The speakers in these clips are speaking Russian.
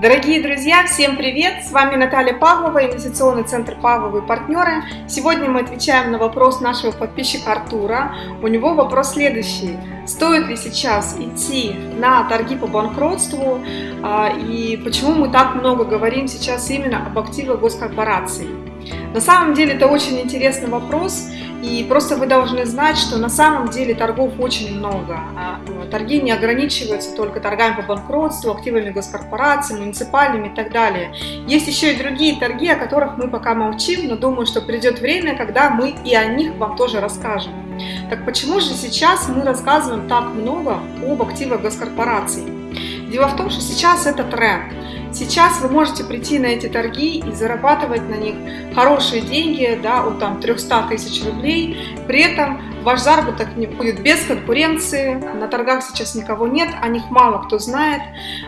Дорогие друзья, всем привет! С вами Наталья Павлова, инвестиционный центр Павловы партнеры. Сегодня мы отвечаем на вопрос нашего подписчика Артура. У него вопрос следующий. Стоит ли сейчас идти на торги по банкротству а, и почему мы так много говорим сейчас именно об активах госкорпораций? На самом деле это очень интересный вопрос, и просто вы должны знать, что на самом деле торгов очень много. А, торги не ограничиваются только торгами по банкротству, активами госкорпораций, муниципальными и так далее. Есть еще и другие торги, о которых мы пока молчим, но думаю, что придет время, когда мы и о них вам тоже расскажем. Так почему же сейчас мы рассказываем так много об активах госкорпораций? Дело в том, что сейчас это тренд. Сейчас вы можете прийти на эти торги и зарабатывать на них хорошие деньги, да, от там 300 тысяч рублей. При этом ваш заработок будет без конкуренции. На торгах сейчас никого нет, о них мало кто знает.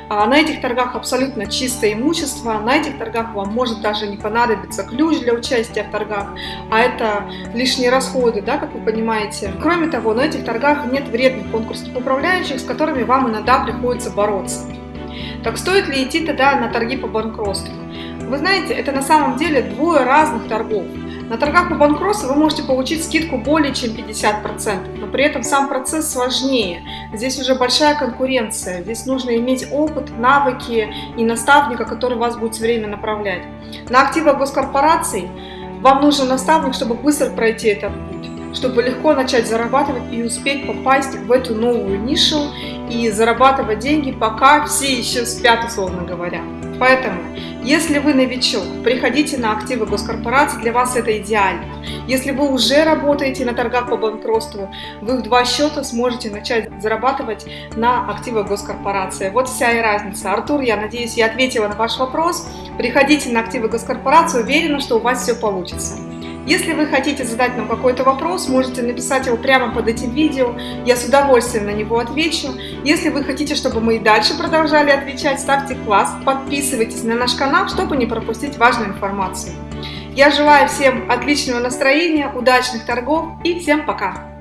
А на этих торгах абсолютно чистое имущество. На этих торгах вам может даже не понадобиться ключ для участия в торгах, а это лишние расходы, да, как вы понимаете. Кроме того, на этих торгах нет вредных конкурсных управляющих, с которыми вам иногда приходится бороться. Так стоит ли идти тогда на торги по банкротству? Вы знаете, это на самом деле двое разных торгов. На торгах по банкротству вы можете получить скидку более чем 50%, но при этом сам процесс сложнее. Здесь уже большая конкуренция, здесь нужно иметь опыт, навыки и наставника, который вас будет все время направлять. На активах госкорпораций вам нужен наставник, чтобы быстро пройти этот путь чтобы легко начать зарабатывать и успеть попасть в эту новую нишу и зарабатывать деньги, пока все еще спят, условно говоря. Поэтому, если вы новичок, приходите на активы госкорпорации, для вас это идеально. Если вы уже работаете на торгах по банкротству, вы в два счета сможете начать зарабатывать на активах госкорпорации. Вот вся и разница. Артур, я надеюсь, я ответила на ваш вопрос. Приходите на активы госкорпорации, уверена, что у вас все получится. Если вы хотите задать нам какой-то вопрос, можете написать его прямо под этим видео, я с удовольствием на него отвечу. Если вы хотите, чтобы мы и дальше продолжали отвечать, ставьте класс, подписывайтесь на наш канал, чтобы не пропустить важную информацию. Я желаю всем отличного настроения, удачных торгов и всем пока!